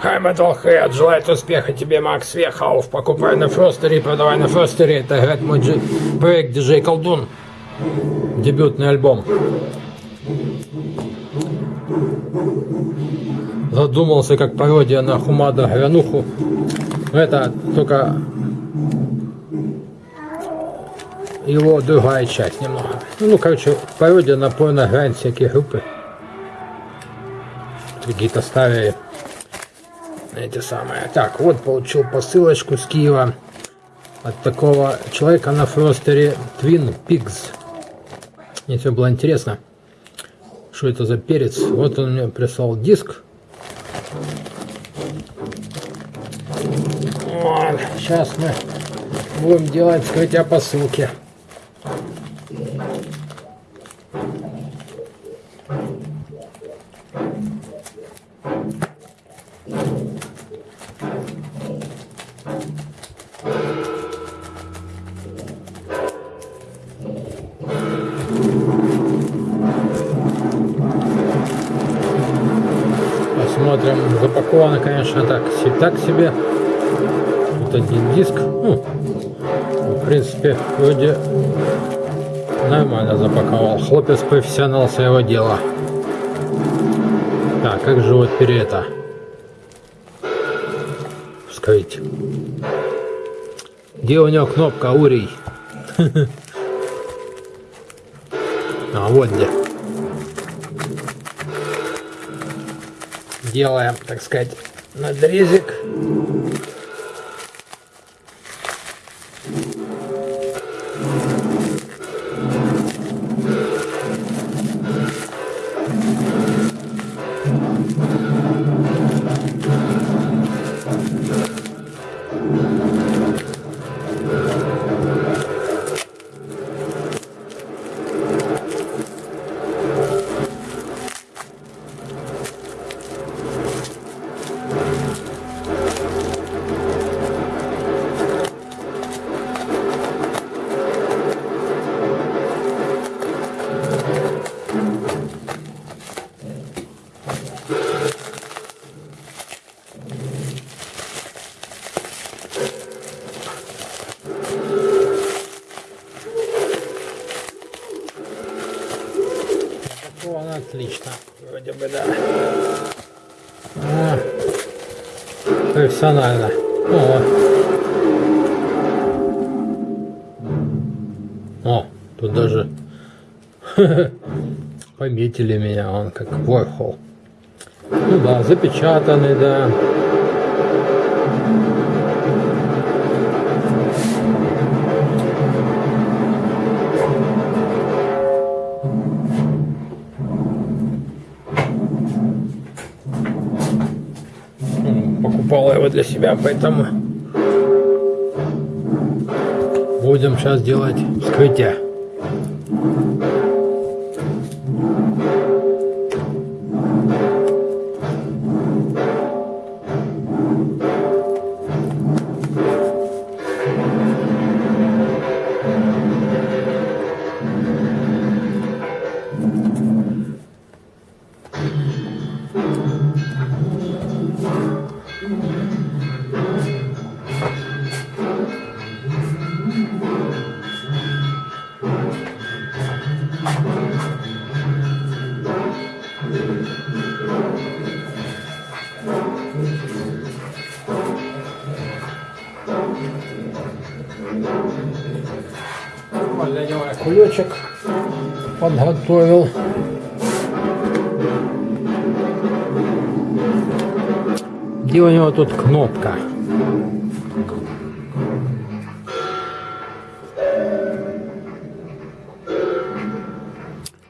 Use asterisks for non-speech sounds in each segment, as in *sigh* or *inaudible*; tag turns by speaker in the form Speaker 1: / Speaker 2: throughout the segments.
Speaker 1: Хай Metalhead, желает успеха тебе, Макс Вехов. Покупай на Фростере, продавай на Фростере. Это, говорит, мой дж... проект диджей Колдун. Дебютный альбом. Задумался как пародия на Хумада Грануху. Это только его другая часть немного. Ну, короче, пародия на порно-грань всякие группы. Какие-то старые эти самые. Так, вот получил посылочку с Киева от такого человека на фростере Twin Pigs. Мне все было интересно, что это за перец. Вот он мне прислал диск. Вот, сейчас мы будем делать скрытие посылки. Посмотрим. Запаковано, конечно, так, так себе. Вот один диск. Ну, в принципе, вроде нормально запаковал. Хлопец профессионал своего дела. Так, как же вот перета? Вскрыть. Где у него кнопка Урий? *laughs* А вот где. Делаем, так сказать, надрезик. Запаковано отлично. Вроде бы да. А, профессионально. О. О, тут даже *laughs* пометили меня, он как Ворхол. Ну да, запечатанный, да. Для себя, поэтому будем сейчас делать вскрытие. Кулечек подготовил. Где у него тут кнопка?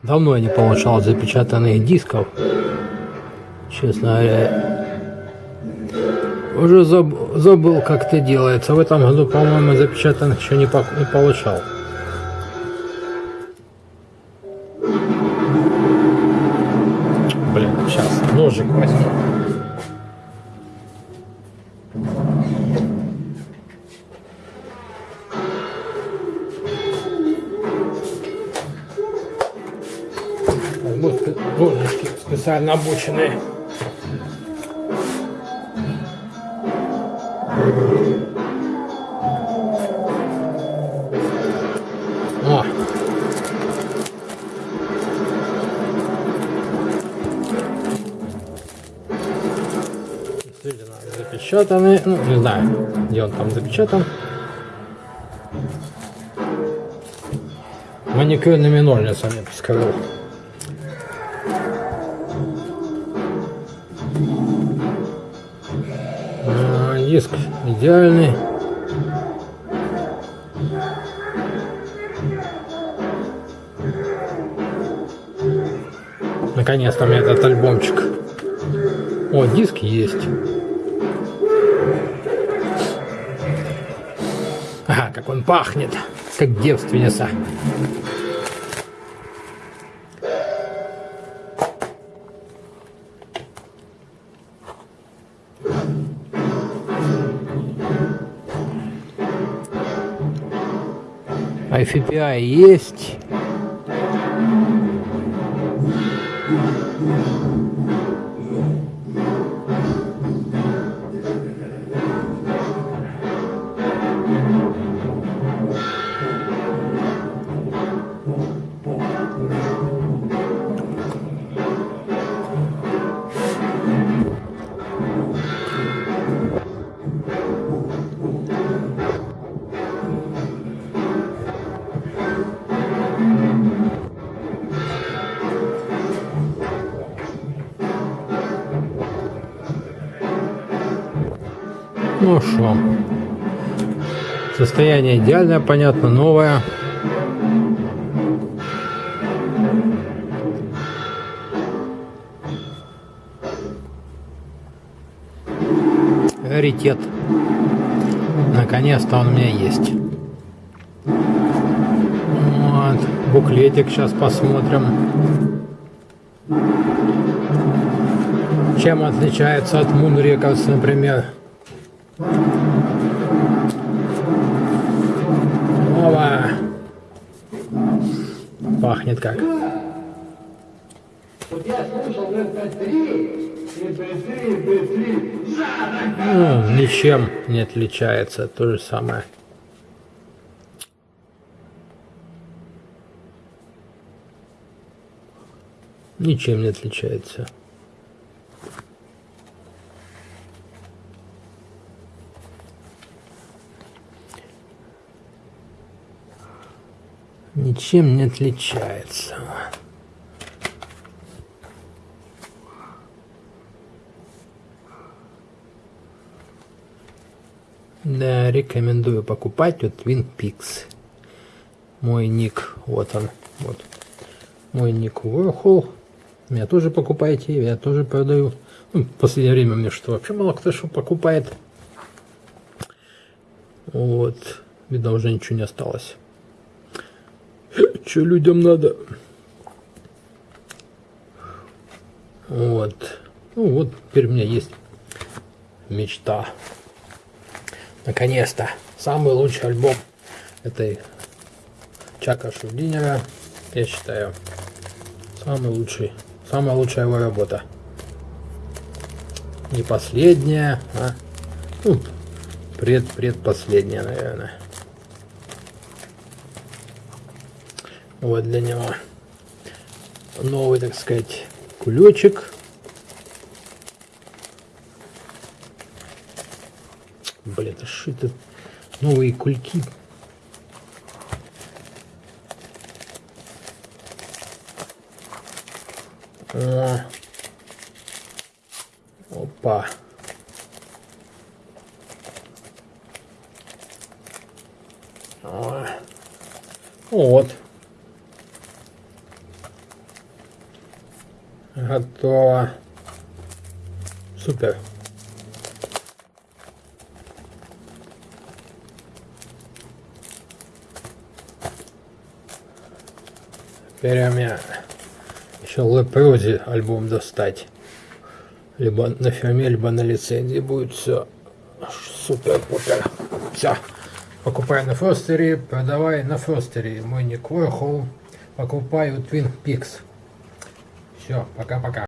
Speaker 1: Давно я не получал запечатанных дисков. Честно говоря, уже заб, забыл, как это делается. В этом году, по-моему, запечатанных еще не, по, не получал. Блин, сейчас ножик возьму. Ножички специально обученные. О! Действительно запечатанный. Ну, не знаю, где он там запечатан. Маникюрными ножницами, скажу. А, Диск идеальный. Наконец-то у меня этот альбомчик. О, диск есть. Ага, как он пахнет, как девственница. IFPI есть. Ну что, состояние идеальное, понятно, новое. Раритет. Наконец-то он у меня есть. Вот. Буклетик сейчас посмотрим. Чем отличается от Records, например? Опа! Пахнет как. Ну, ничем не отличается, то же самое. Ничем не отличается. Ничем не отличается. Да, рекомендую покупать вот Twin Peaks. Мой ник, вот он, вот. Мой ник Warhol. Меня тоже покупайте, я тоже продаю. Ну, в последнее время мне что вообще мало кто что покупает. Вот. Видно, уже ничего не осталось. Что людям надо? Вот. Ну вот, теперь у меня есть мечта. Наконец-то. Самый лучший альбом этой Чака Шурдинера, я считаю, самый лучший, самая лучшая его работа. Не последняя, а ну, пред предпоследняя, наверное. Вот для него новый, так сказать, кулечек. Блин, это это? Новые кульки. Опа. Вот. Готово. Супер. Теперь у меня еще Лепрози альбом достать. Либо на фирме, либо на лицензии будет все супер-пупер. Все. Покупай на Фростере, продавай на Фростере. Мой ник. Покупаю Twin Peaks. Все, пока-пока.